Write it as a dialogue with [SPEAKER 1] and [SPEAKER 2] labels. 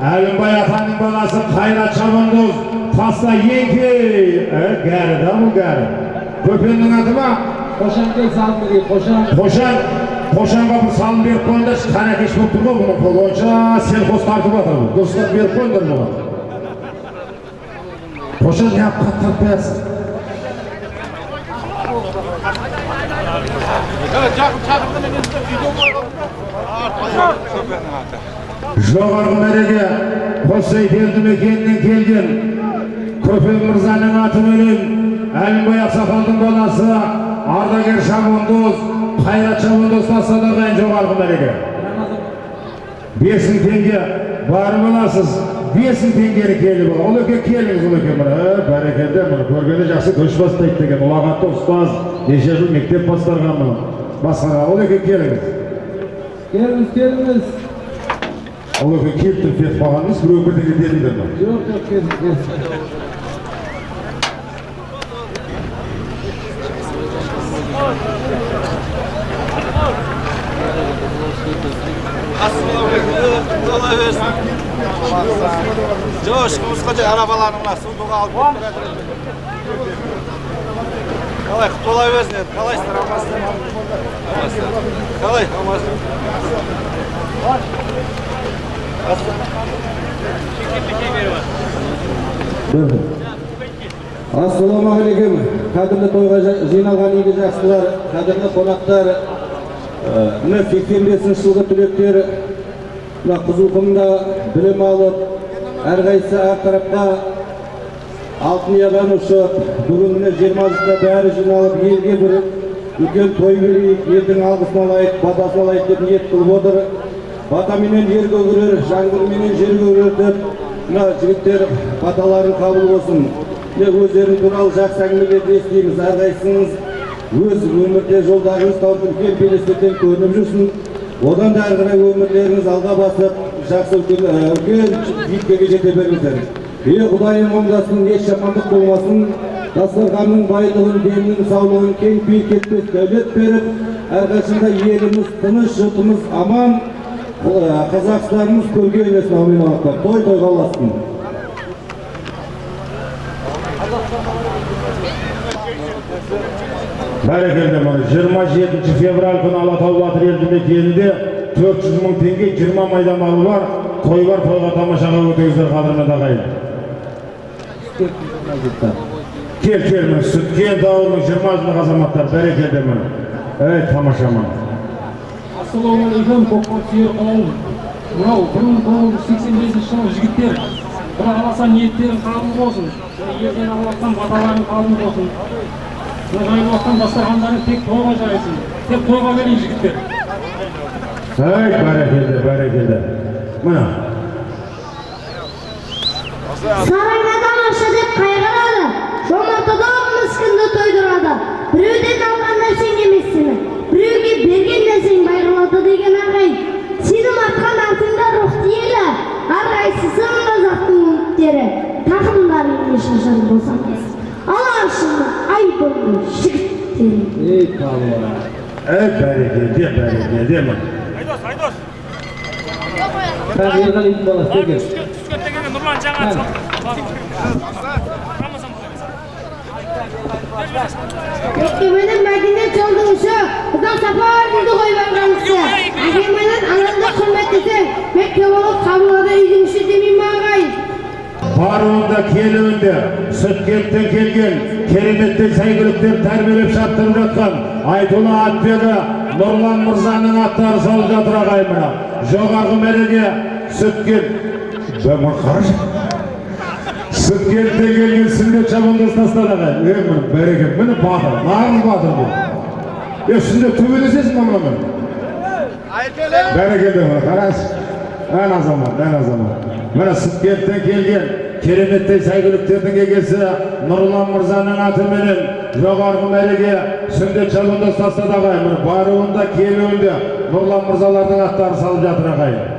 [SPEAKER 1] әлімбай атаның баласы қайрат шабандоз таста еңке ә, гәрі да бұл гәрі көпеннің аты ма
[SPEAKER 2] Қошанкөл салым берген, қошан.
[SPEAKER 1] қошан қошанға бір салым беріп қойыңдаршы қаракеш болып тұр ғой бұның қолы онша селқос тартып жатыр бұл дұрыстап беріп қойыңдар бұған қошан неғып қатты тартып қоясың жоғарғы мәреге қосай елді мекенінен келген көпен мырзаның атыменен әлімбай ақсақалдың баласы ардагер шабандоз қайрат шабандоз тастады ағайын жоғарғы мәреге. Бес мың теңге барып аласыз бес мың теңгені келіп ал ұлеке келіңіз ұлеке мына ә, бәрекелді міне көргенде жақсы көш бастайды деген. Ұлағатты ұстаз неше жыл мектеп басқарған мына басқаға ұлеке келіңіз.
[SPEAKER 2] Келіңіз, келіңіз.
[SPEAKER 1] Келіп тұрып кетіп қалған емес біреу бірдеңе дедіңдер ма
[SPEAKER 2] Жоқ, жоқ.
[SPEAKER 3] Жоқ, ешкімізге арабаларың мына сундуға алып. Қалай, тола берсін енді. Қалайсыздар, амансыздар? Қалай, амансыздар?
[SPEAKER 2] Ассалаумағалейкум қадірлі тойға жиналған игі жақсылар қадірлі қонақтар міне сексен бесінші жылғы түлектер мына қызылқұмда білім алып әрқайсысы әр тарапқа алтын ұядан ұшып бүгін міне жиырмасында бәрі жиналып елге бір үлкен той берейік елдің алғысын алайық батасын алайық деп ниет қылып отыр батаменен ер көгерер жаңбырменен жер көгерер деп мына жігіттер баталарын қабыл болсын міне өздерің туралы жақсы әңгімелерді естиміз әрқайсыңыз өз өмірде жолдарыңыз тауып үлкен белестерден көрініп жүрсін одан да әрі қарай өмірлеріңіз алға басып жақсы үлкен үлкен биіктерге жете беріңіздер е құдайым оңдасын еш жамандық болмасын дастарханның байлығын деннің саулығын кең биік дәулет беріп әрқашанда еліміз тыныш жұртымыз аман қазақстанымыз көрге әумин аллах той тойға ұлассын
[SPEAKER 1] бәрекелді жиырма жетінші февраль күні алатау батыр елді мекенінде төрт жүз мың теңге жиырма майда малы бар той бар тойға тамашаға өтіңіздер қадірменді ағайын. Кел кел міне сүткент ауылының жиырма жылдық азаматтар. Бәрекелді міне ей тамаша міне
[SPEAKER 4] ассалаумағалейкум көкпар сүйер қауым мынау бір мың тоғыз жүз сексен бесінші жылғы жігіттер. Құда қаласа ниеттерің қабыл болсын. Елден алып жатқан баталарың қабыл болсын. Мына жайылып жатқан дастархандарың тек тойға жайылсын тек тойға берейін жігіттер.
[SPEAKER 1] Ей бәрекелді бәрекелді. Міне
[SPEAKER 5] сарайнадан аша деп қайғырады. Жомарт адам міскінді тойдырады біреуден başlarını bozamaz. Al arşını ayıbını şıktın.
[SPEAKER 2] Ey kavga.
[SPEAKER 1] Ey bereketi bereketi mi?
[SPEAKER 2] Haydos haydos. Ben yerden
[SPEAKER 4] ilk balası gel. Tüskörtte
[SPEAKER 5] gelen Nurlan Can'a çok. Ekmenin Medine çaldığı Kızıl Safar dedi koymak kalmışsa. Ekmenin anında kıymetlisi. Mekke olup kabulada ilgilmişi
[SPEAKER 1] баруында келуінде сүткенттен келген кереметтей сәйгүліктер тәрбиелеп шаптырып жатқан айтулы атбегі нұрлан мырзаның аттары салып жатыр ағайын мына. Жоғарғы мәреге сүткент қарашы сүткенттен келген сүндет шабандоз тастады ағайын. Е міне бәрекелді. Міне батыр нағыз батыр бұл. Е сүндет төбелесесің ба мынамен бәрекелді қарашы. Ән азамат ән азамат. Міне сүткенттен келген кереметтей сәйгүліктердің егесі нұрлан мырзаның атыменен жоғарғы мәреге сүндет шабандоз тастады ағайын. Баруында келуінде нұрлан мырзалардың аттары салып жатыр ағайын.